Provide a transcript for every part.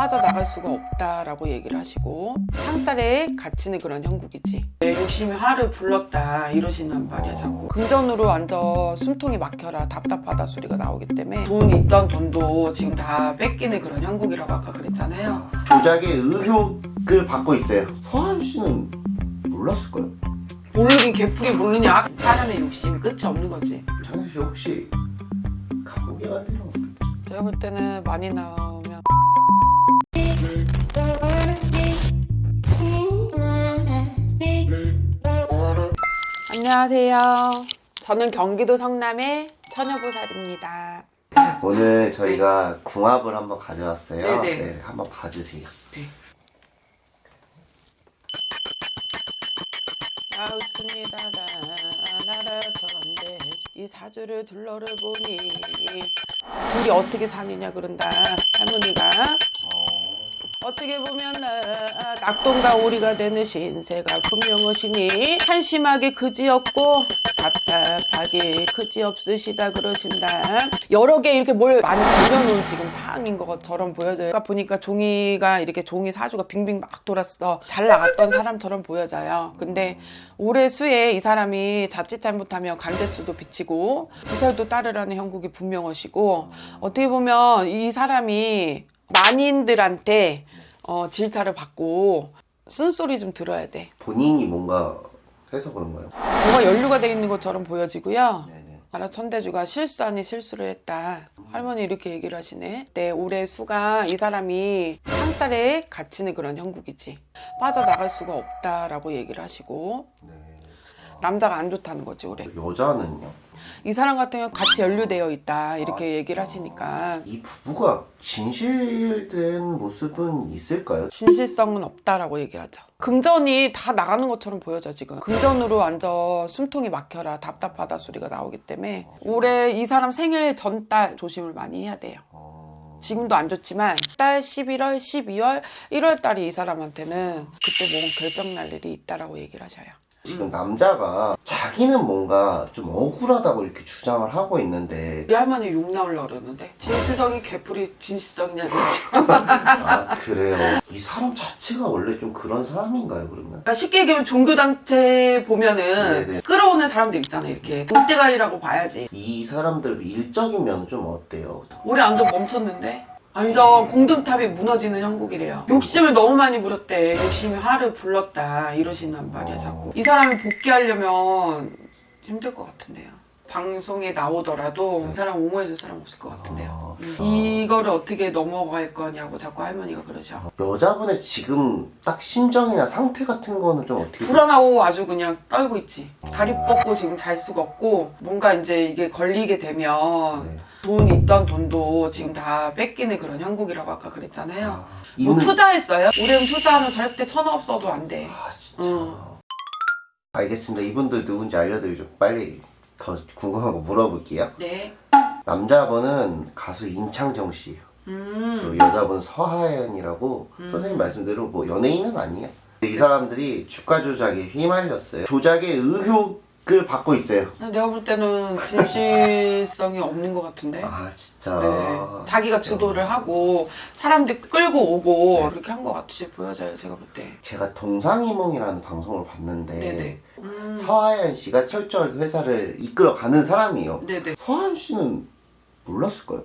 빠져나갈 수가 없다라고 얘기를 하시고 창살에 갇히는 그런 형국이지 내 욕심이 화를 불렀다 이러시는 말이야 자꾸 금전으로 앉아 숨통이 막혀라 답답하다 소리가 나오기 때문에 돈 있던 돈도 지금 다 뺏기는 그런 형국이라고 아까 그랬잖아요 조작의 의혹을 받고 있어요. 서하연 씨는 몰랐을까요? 모르긴 개풀이 모르냐 사람의 욕심이 끝이 없는 거지 창현 씨 혹시 감옥에 갈 일은 없겠죠? 제가 볼 때는 많이 나오면 안녕하세요 저는 경기도 성남의 처녀보살입니다 오늘 저희가 궁합을 한번 가져왔어요. 네네. 네, 한번 봐주세요. 나웃습니다 나라던데 이 사주를 둘러를 보니 둘이 어떻게 사느냐 그런다 할머니가 어떻게 보면 아, 낙동과 오리가 되는 신세가 분명하시니 한심하게 그지없고 답답하게 그지없으시다 그러신다. 여러 개 이렇게 뭘 많이 그려놓은 지금 상황인 것처럼 보여져요. 그러니까 보니까 종이가 이렇게 종이 사주가 빙빙 막 돌았어. 잘 나갔던 사람처럼 보여져요. 근데 올해 수에 이 사람이 자칫 잘못하면 간제수도 비치고 구설도 따르라는 형국이 분명하시고 어떻게 보면 이 사람이 만인들한테 어, 질타를 받고 쓴소리 좀 들어야 돼. 본인이 뭔가 해서 그런가요? 뭔가 연루가 돼 있는 것처럼 보여지고요. 네네. 아라 천대주가 실수 아닌 실수를 했다. 할머니 이렇게 얘기를 하시네. 네, 올해 수가 이 사람이 창살에 갇히는 그런 형국이지. 빠져나갈 수가 없다라고 얘기를 하시고 네. 남자가 안 좋다는 거지 올해. 여자는요? 이 사람 같은 경우 같이 연루되어 있다 이렇게 아, 얘기를. 하시니까 이 부부가 진실된 모습은 있을까요? 진실성은 없다라고 얘기하죠. 금전이 다 나가는 것처럼 보여져 지금. 금전으로 앉아 숨통이 막혀라 답답하다 소리가 나오기 때문에 올해 이 사람 생일 전달 조심을 많이 해야 돼요. 어... 지금도 안 좋지만 달 11월, 12월, 1월 달이 이 사람한테는 그때 뭔 결정 날 일이 있다라고 얘기를 하셔요. 지금 남자가 자기는 뭔가 좀 억울하다고 이렇게 주장을 하고 있는데 우리 할머니 욕 나오려고 그러는데 진실성이 개풀이 진실성이냐 그랬지. 아 그래요 이 사람 자체가 원래 좀 그런 사람인가요 그러면? 그러니까 쉽게 얘기하면 종교단체 보면은 네네. 끌어오는 사람들 있잖아 이렇게 돈대가리라고 봐야지 이 사람들 일적인 면은 좀 어때요? 올해 완전 멈췄는데 완전 공든탑이 무너지는 형국이래요. 욕심을 너무 많이 부렸대. 욕심이 화를 불렀다. 이러시는 말이야 자꾸. 이 사람이 복귀하려면 힘들 것 같은데요 방송에 나오더라도 이 사람 옹호해줄 사람 없을 것 같은데요 아, 음. 이거를 어떻게 넘어갈 거냐고 자꾸 할머니가 그러셔 여자분의 지금 딱 심정이나 상태 같은 거는 좀 어떻게 불안하고 아주 그냥 떨고 있지 다리 뻗고 지금 잘 수가 없고 뭔가 이제 이게 걸리게 되면 네. 돈 있던 돈도 지금 다 뺏기는 그런 형국이라고 아까 그랬잖아요 아, 뭐 있는- 투자했어요? 올해는 투자하면 절대 천원 없어도 안 돼. 아 진짜 응. 알겠습니다 이분들 누군지 알려드리죠 빨리 더 궁금한 거 물어볼게요 네. 남자분은 가수 임창정 씨예요 음. 그리고 여자분 서하연이라고 음. 선생님 말씀대로 뭐 연예인은 아니에요. 이 사람들이 주가 조작에 휘말렸어요. 조작의 의혹을 받고 있어요. 내가 볼 때는 진실성이 없는 것 같은데. 아 진짜. 네. 자기가 주도를 하고 사람들 끌고 오고 네. 그렇게 한 것 같이 보여져요. 제가 볼 때. 제가 동상이몽이라는 방송을 봤는데 네네. 음. 서하연 씨가 철저하게 회사를 이끌어가는 사람이에요. 네네. 서하연 씨는 몰랐을까요?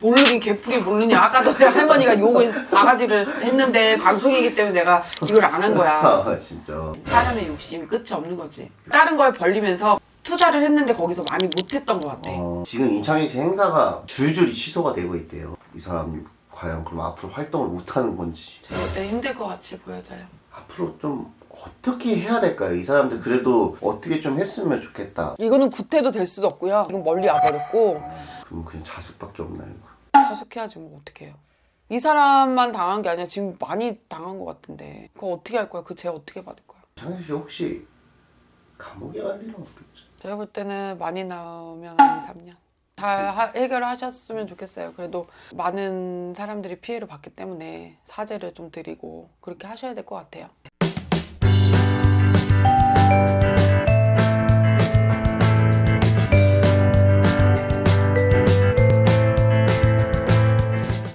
모르긴 개풀이 모르냐. 아까도 할머니가 욕을 바가지를 했는데 방송이기 때문에 내가 이걸 안 한 거야. 아 진짜. 사람의 욕심이 끝이 없는 거지. 다른 걸 벌리면서 투자를 했는데 거기서 많이 못했던 것 같아. 어, 지금 임창정 씨 행사가 줄줄이 취소가 되고 있대요. 이 사람이 과연 그럼 앞으로 활동을 못하는 건지. 제가 볼때 힘들 것 같이 보여져요. 앞으로 좀 어떻게 해야 될까요? 이 사람들 그래도 어떻게 좀 했으면 좋겠다. 이거는 구태도 될 수도 없고요. 지금 멀리 와버렸고 그럼 그냥 자숙밖에 없나요? 자숙해야지 뭐 어떡해요. 이 사람만 당한 게 아니라 지금 많이 당한 것 같은데 그거 어떻게 할 거야? 그 죄 어떻게 받을 거야? 창현 씨 혹시 감옥에 갈 일은 없겠죠? 제가 볼 때는 많이 나오면 한 2, 3년. 잘 하- 해결하셨으면 좋겠어요. 그래도 많은 사람들이 피해를 봤기 때문에 사죄를 좀 드리고 그렇게 하셔야 될 것 같아요.